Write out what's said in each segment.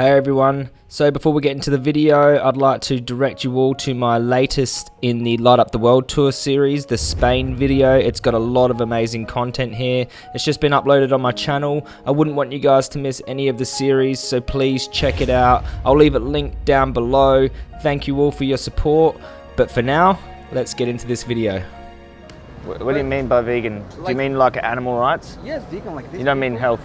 Hey everyone, so before we get into the video, I'd like to direct you all to my latest in the Light Up the World Tour series, the Spain video. It's got a lot of amazing content here. It's just been uploaded on my channel. I wouldn't want you guys to miss any of the series, so please check it out. I'll leave it linked down below. Thank you all for your support, but for now, let's get into this video. What, what do you mean by vegan? do you mean like animal rights? Yes, vegan like this. You don't mean health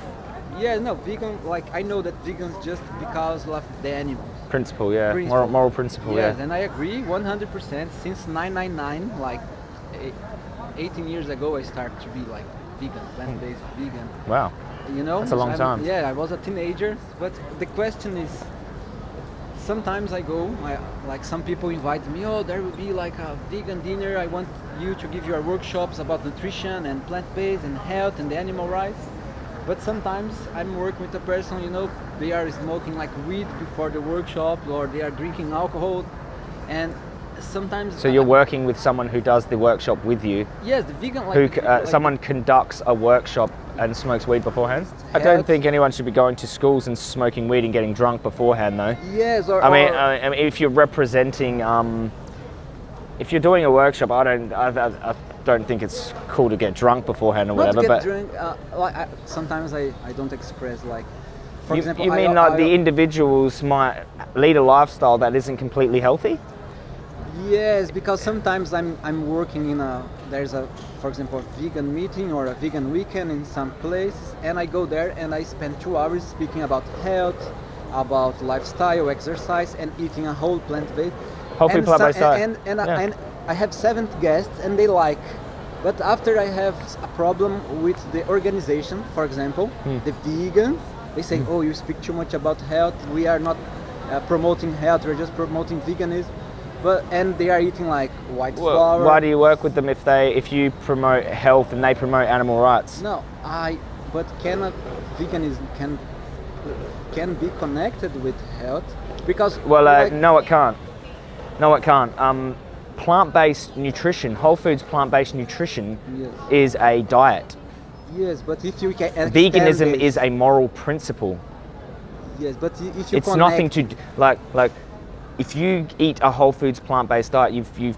Yeah, no, vegan. Like I know that vegans just because of the animals. principle, yeah. Principle. Moral, moral principle, yes, yeah. and I agree 100%. Since 999, like eh, 18 years ago, I started to be like vegan, plant-based vegan. Wow. You know, That's a long I'm- time. Yeah, I was a teenager, but the question is. Sometimes I go, I, like some people invite me, oh, there will be like a vegan dinner. I want you to give your workshops about nutrition and plant-based and health and the animal rights. But sometimes I'm working with a person, you know, they are smoking like weed before the workshop or they are drinking alcohol. And sometimes. So you're working with someone who does the workshop with you, Yes, the vegan. Like, who uh, like- someone conducts a workshop and smokes weed beforehand. I don't think anyone should be going to schools and smoking weed and getting drunk beforehand, though. Yes, or. I mean, or- I I mean, if you're representing, um, if you're doing a workshop, I don't, I, I, I don't think it's cool to get drunk beforehand or not whatever. but drunk. Uh, like I, sometimes I, I don't express like. For you, example, you mean I- like the individuals might lead a lifestyle that isn't completely healthy? Yes, because sometimes I'm I'm working in a there's a for example a vegan meeting or a vegan weekend in some place, and I go there and I spend two hours speaking about health, about lifestyle, exercise, and eating a whole plant based. Whole food and plant-based so- diet. And and, Yeah. And I have seven guests and they like. But after I have a problem with the organization, for example, Hmm. the vegans, they say, "Oh, you speak too much about health. We are not uh, promoting health. We're just promoting veganism." But and they are eating like white Well, flour. why do you work with them if they, if you promote health and they promote animal rights? No, I. But cannot veganism can can be connected with health because Well, uh, like- no, it can't. No, it can't. Um, plant-based nutrition, whole foods plant-based nutrition, Yes. is a diet. Yes, but if you can Veganism it- is a moral principle. yes, but if you It's nothing to connect- like like. If you eat a whole foods plant-based diet, you've you've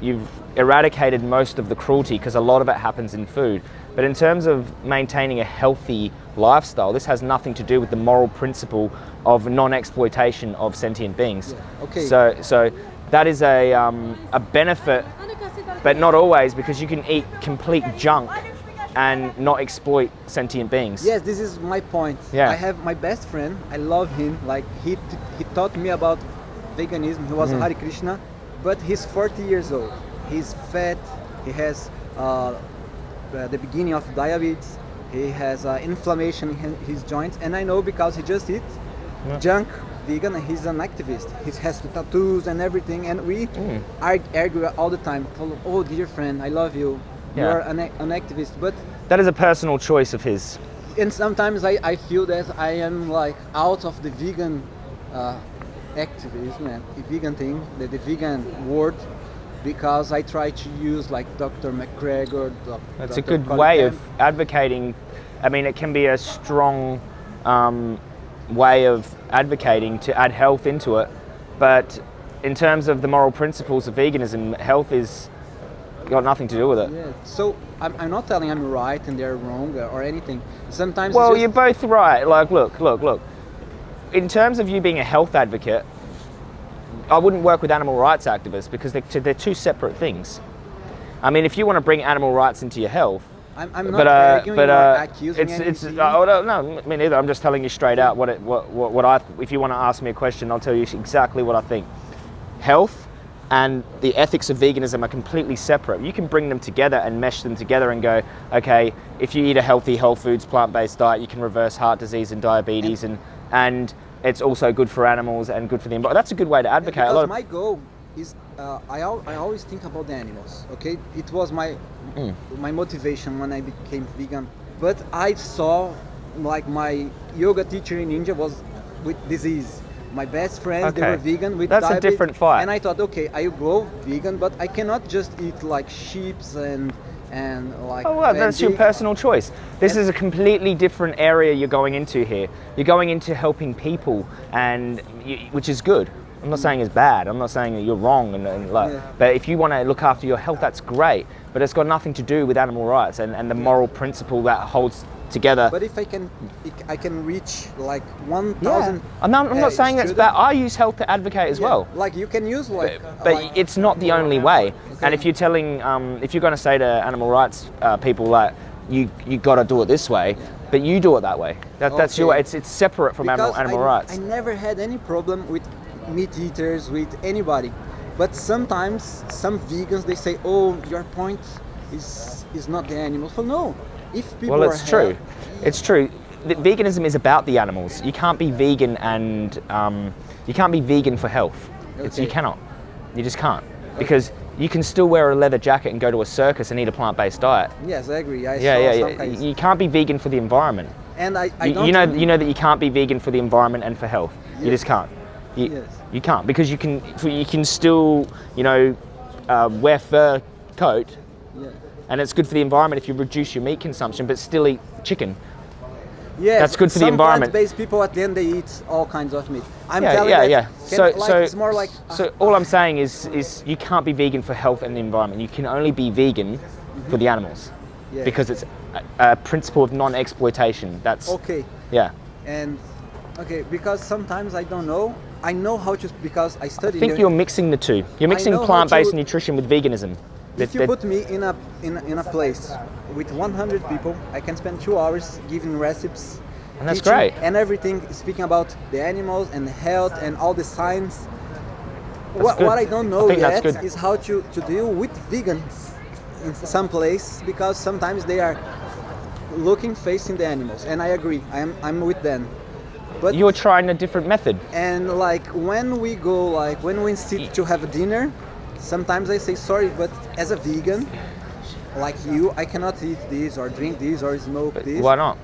you've eradicated most of the cruelty because a lot of it happens in food. But in terms of maintaining a healthy lifestyle, this has nothing to do with the moral principle of non-exploitation of sentient beings. Yeah, okay. So so that is a um, a benefit, but not always because you can eat complete junk and not exploit sentient beings. Yes, this is my point. Yeah. I have my best friend. I love him. Like he t- he taught me about veganism. He was Mm. a Hare Krishna, but he's 40 years old. He's fat. He has uh, uh, the beginning of diabetes. He has uh, inflammation in his joints, and I know because he just eats Yeah. junk vegan. and He's an activist. He has the tattoos and everything, and we Mm. arg- argue all the time. Oh, dear friend, I love you. Yeah. You're an, an activist, but That is a personal choice of his. and sometimes I, I feel that I am like out of the vegan uh, activism and the vegan thing, the, the vegan word, because I try to use like Dr. McGregor. Doc, That's Dr. a good Colin way of advocating. I mean, it can be a strong um, way of advocating to add health into it, but in terms of the moral principles of veganism, health is got nothing to do with it. Yeah. So I'm, I'm not telling I'm right and they're wrong or anything. Sometimes Well, you're both right. Like, look, look, look. In terms of you being a health advocate, I wouldn't work with animal rights activists because they're, they're two separate things. I mean, if you want to bring animal rights into your health, I'm, I'm not but uh, arguing but or uh, accusing it's it's oh, no, me neither. I'm just telling you straight out what it what, what what I. If you want to ask me a question, I'll tell you exactly what I think. Health and the ethics of veganism are completely separate. You can bring them together and mesh them together and go, okay, if you eat a healthy whole foods plant-based diet, you can reverse heart disease and diabetes, and and it's also good for animals and good for the environment. That's a good way to advocate. a because my goal is uh, I, al- I always think about the animals okay it was my Mm. my motivation when i became vegan but i saw like my yoga teacher in india was with disease my best friends they were vegan with That's a different fight. and i thought okay i go vegan but i cannot just eat like sheeps and and like. Oh, well, that's your personal choice. This is a completely different area you're going into here. You're going into helping people, and y- which is good. I'm not saying it's bad. I'm not saying that you're wrong, and, and like, Yeah. but if you want to look after your health, that's great. But it's got nothing to do with animal rights and, and the moral principle that holds together. But if I can, I can reach like one yeah. I'm not, I'm not uh, saying that's bad. I use health to advocate as Yeah, well. Like you can use like. but like- it's not the only way. Okay. And if you're telling, um, if you're going to say to animal rights uh, people like, you you got to do it this way, but you do it that way. That, That's your. Okay. It's it's separate from animal animal I, rights. I never had any problem with meat eaters, with anybody. But sometimes some vegans they say, "Oh, your point is is not the animals." Well, no. If people well, it's true. It's true. The, veganism is about the animals. You can't be vegan and um, you can't be vegan for health. It's, you cannot. You just can't because you can still wear a leather jacket and go to a circus and eat a plant-based diet. Yes, I agree. I Yeah, yeah, yeah. kinds- You can't be vegan for the environment. and I, I You, you know, you know that you can't be vegan for the environment and for health. You just can't. You, Yes. you can't because you can. You can still, you know, uh, wear fur coat, Yeah. and it's good for the environment if you reduce your meat consumption, but still eat chicken. Yes, That's good for the environment. Plant-based people at the end they eat all kinds of meat. I'm yeah, telling yeah, that yeah. So, like, so it's more like So all I'm saying is, is you can't be vegan for health and the environment. You can only be vegan for the animals. Yeah. because it's a, a principle of non-exploitation. That's okay. yeah. And okay, because sometimes I don't know. I know how to because I I studied. think you're mixing the two. You're mixing plant-based nutrition with veganism. If That- you that- put me in a in, a- in a place with 100 people, I can spend two hours giving recipes. And that's great. And everything speaking about the animals and health and all the science. What, what I don't know I yet is how to, to deal with vegans in some place because sometimes they are looking facing the animals and I agree. I'm I'm with them. But you're trying a different method. and like when we go like when we sit to have a dinner sometimes i say sorry but as a vegan like you i cannot eat this or drink this or smoke this Why not?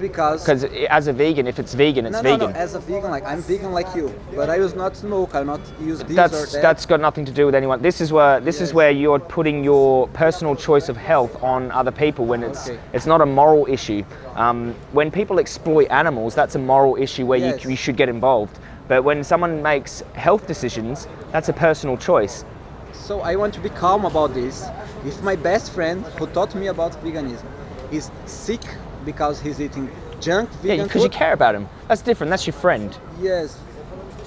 Because Because as a vegan, if it's vegan, it's no, no, vegan. no, as a vegan like i'm vegan like you but i use not smoke i not use this or that's that that's got nothing to do with anyone. This is where this is where you're putting your personal choice of health on other people when it's Okay. it's not a moral issue. Um, when people exploit animals, that's a moral issue where Yes. you, you should get involved. But when someone makes health decisions, that's a personal choice. so i want to be calm about this if my best friend who taught me about veganism is sick because he's eating junk Yeah, because you care about him. That's different. That's your friend. yes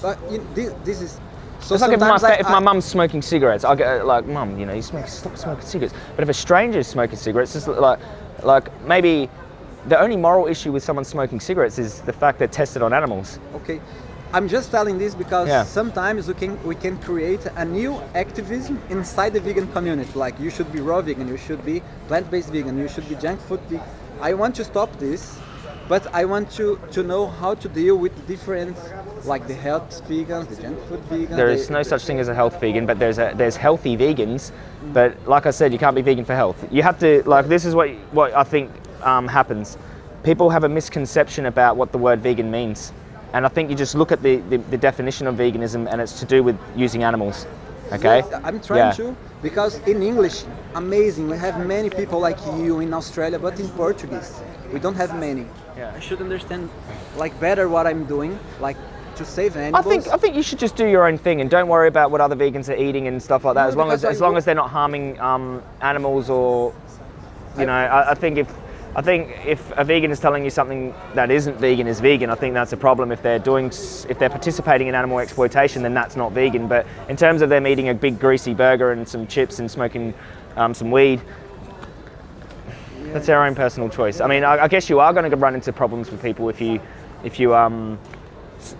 but you, this, this is so It's like if my, I- if my mum's smoking cigarettes, I get uh, like, mum, you know, you smoke, stop smoking cigarettes. But if a stranger's smoking cigarettes, it's like, like maybe the only moral issue with someone smoking cigarettes is the fact they're tested on animals. Okay, I'm just telling this because Yeah. sometimes we can we can create a new activism inside the vegan community. Like you should be raw vegan, you should be plant-based vegan, you should be junk food vegan. I want to stop this, but I want to to know how to deal with different, like the health vegans, the junk food vegans. There the- is no such thing as a health vegan, but there's a, there's healthy vegans. But like I said, you can't be vegan for health. You have to like this is what what I think um, happens. People have a misconception about what the word vegan means, and I think you just look at the, the, the definition of veganism, and it's to do with using animals. Okay. Yes, I'm trying Yeah. to because in English, amazing. We have many people like you in Australia, but in Portuguese, we don't have many. Yeah. I should understand like better what I'm doing, like to save animals. I think I think you should just do your own thing and don't worry about what other vegans are eating and stuff like that. No, as long as because as long as they're not harming um, animals or you know, I, I think if I think if a vegan is telling you something that isn't vegan is vegan, I think that's a problem. If they're doing if they're participating in animal exploitation, then that's not vegan. But in terms of them eating a big greasy burger and some chips and smoking um, some weed. That's their own personal choice. I mean, I, I guess you are going to run into problems with people if you, if you um,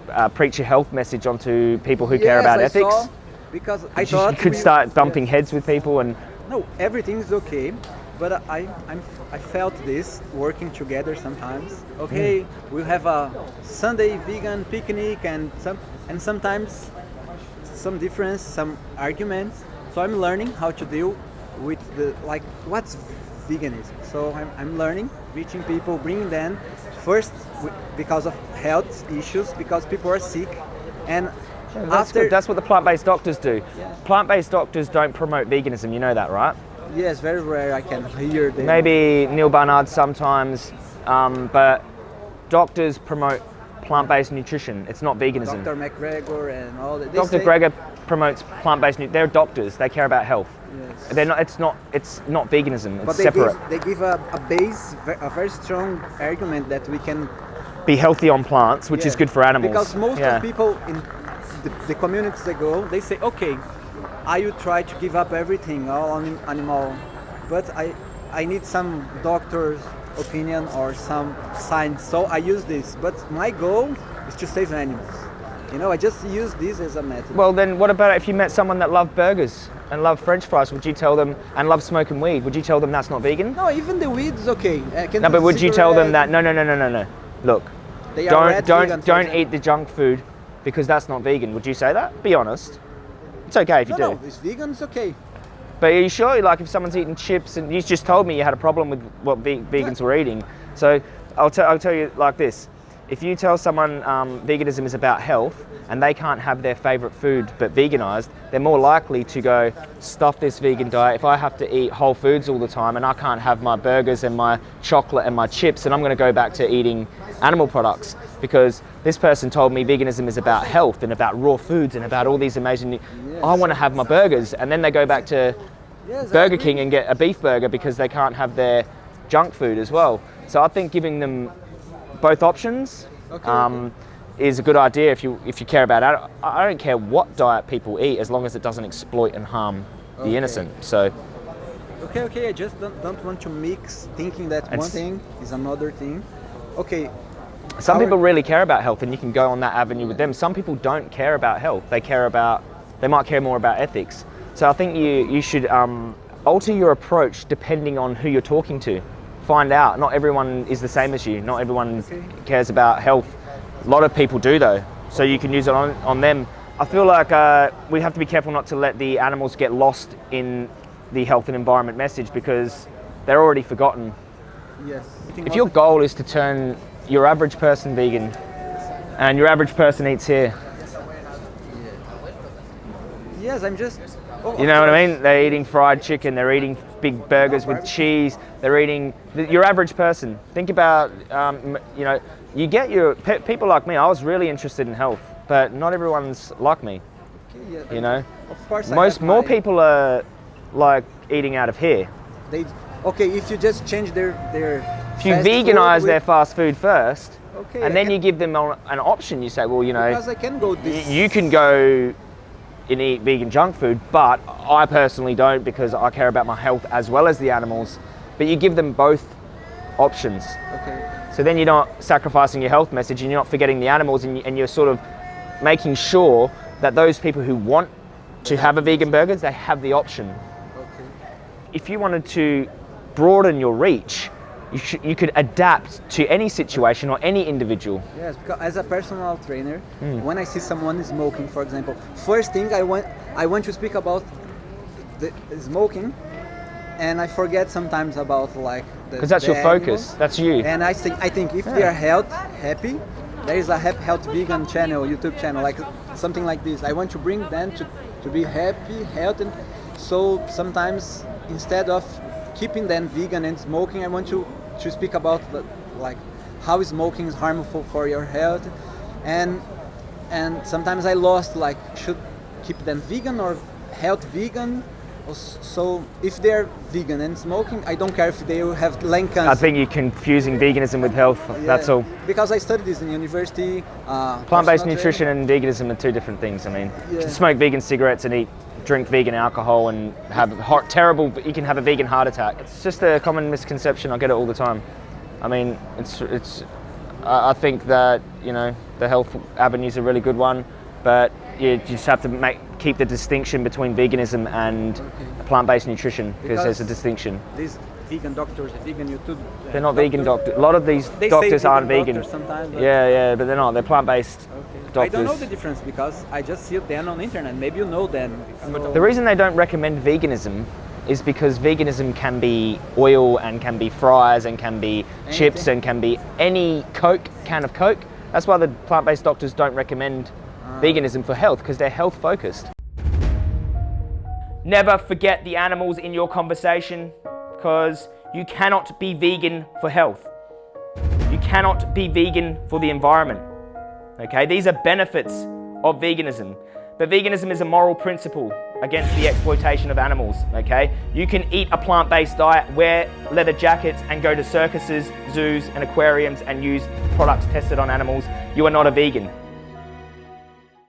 uh, preach a health message onto people who care about I ethics. saw, because I You thought could start bumping yeah. heads with people, and No, everything is okay, but I I'm, I felt this working together sometimes. Okay, Mm. we have a Sunday vegan picnic and some and sometimes some difference, some arguments. So I'm learning how to deal with the like what's veganism. So I'm, I'm learning, reaching people, bringing them first because of health issues, because people are sick, and that's, after that's what the plant-based doctors do. Yeah. Plant-based doctors don't promote veganism. You know that, right? Yes, very rare. I can hear them. Maybe Neal Barnard sometimes, um, but doctors promote plant-based nutrition. It's not veganism. Dr. McGregor and all that. Dr. Greger promotes plant-based. Nu- they're doctors. They care about health. Yes. They're not. It's not. It's not veganism. It's But they separate. give, they give a, a base, a very strong argument that we can. Be healthy on plants, which is good for animals. Because most Yeah. of people in the, the communities they go, they say, okay, I would try to give up everything, all animal, but I, I need some doctor's opinion or some science, so I use this. But my goal is to save animals. You know, I just use this as a method. Well, then what about if you met someone that loved burgers and loved French fries? Would you tell them and loved smoking weed? Would you tell them that's not vegan? no, even the weed is okay. Uh, can No, but would you tell them that no, no, no, no, no, no? Look, They don't don't don't eat the junk food because that's not vegan. Would you say that? Be honest. It's okay if you No, do. no, it's vegan, it's okay. But are you sure? Like if someone's eating chips and you just told me you had a problem with what ve- vegans were eating, so I'll, I'll tell you like this: if you tell someone um, veganism is about health and they can't have their favorite food but veganized, they're more likely to go stuff this vegan diet. If I have to eat whole foods all the time and I can't have my burgers and my chocolate and my chips, and I'm going to go back to eating animal products because this person told me veganism is about health and about raw foods and about all these amazing. I want to have my burgers, and then they go back to Burger. King and get a beef burger because they can't have their junk food as well. So I think giving them both options Okay, um, is a good idea if you if you care about it. I I don't care what diet people eat as long as it doesn't exploit and harm the Okay. innocent. So Okay, okay, I just don't, don't want to mix thinking that one thing is another thing. Okay, some Our- people really care about health and you can go on that avenue with them. Some people don't care about health. They care about they might care more about ethics. So I think you you should um, alter your approach depending on who you're talking to. Find out. Not everyone is the same as you. Not everyone cares about health. A lot of people do though. So you can use it on, on them. I feel like uh, we have to be careful not to let the animals get lost in the health and environment message because they're already forgotten. yes. If your goal is to turn your average person vegan and your average person eats here, Yes, I'm just. Oh, you know what I mean? They're eating fried chicken, they're eating big burgers with cheese, they're eating the- your average person. Think about, um, you know, you get your pe- people like me. I was really interested in health, but not everyone's like me. You know, Of course, most more people are like eating out of here. They, okay, if you just change their their. If you fast food veganize with- their fast food first, Okay, and I then can- you give them an option, you say, well, you know, Because I can go this. you can go and eat vegan junk food, but I personally don't because I care about my health as well as the animals. But you give them both options. Okay. So then you're not sacrificing your health message and you're not forgetting the animals and, you, and you're sort of making sure that those people who want to have a vegan burger, they have the option. Okay. If you wanted to broaden your reach, you, you could adapt to any situation or any individual. Yes, because as a personal trainer, Hmm. when I see someone smoking, for example, first thing I want I want to speak about the smoking, and I forget sometimes about like the Because that's your animal. focus, that's you. And I think I think if they are health happy, there is a health vegan channel, YouTube channel, like something like this. I want to bring them to, to be happy, healthy. So sometimes instead of keeping them vegan and smoking, I want to to speak about the, like how smoking is harmful for your health, and and sometimes I lost like should keep them vegan or health vegan. So if they're vegan and smoking, I don't care if they have lung cancer. I think you're confusing veganism with health, that's all. Because I studied this in university. Uh, Plant-based nutrition and veganism are two different things. I mean, you can smoke vegan cigarettes and eat, drink vegan alcohol and have hot, terrible. You can have a vegan heart attack. It's just a common misconception. I get it all the time. I mean, it's it's. I think that you know the health avenue is a really good one, but you just have to make keep the distinction between veganism and plant-based nutrition because there's a Because- distinction. Vegan doctors, vegan YouTube. uh, They're not vegan doctors. A lot of these They doctors aren't vegan doctors sometimes, but- Yeah, yeah, but they're not. They're plant-based Okay. doctors. I don't know the difference because I just see them on the internet. Maybe you know them. The reason they don't recommend veganism is because veganism can be oil and can be fries and can be chips and can be any Coke, can of Coke. That's why the plant based doctors don't recommend Ah. veganism for health because they're health focused. Never forget the animals in your conversation because you cannot be vegan for health. You cannot be vegan for the environment. Okay, these are benefits of veganism. But veganism is a moral principle against the exploitation of animals, okay? You can eat a plant-based diet, wear leather jackets and go to circuses, zoos and aquariums and use products tested on animals. You are not a vegan.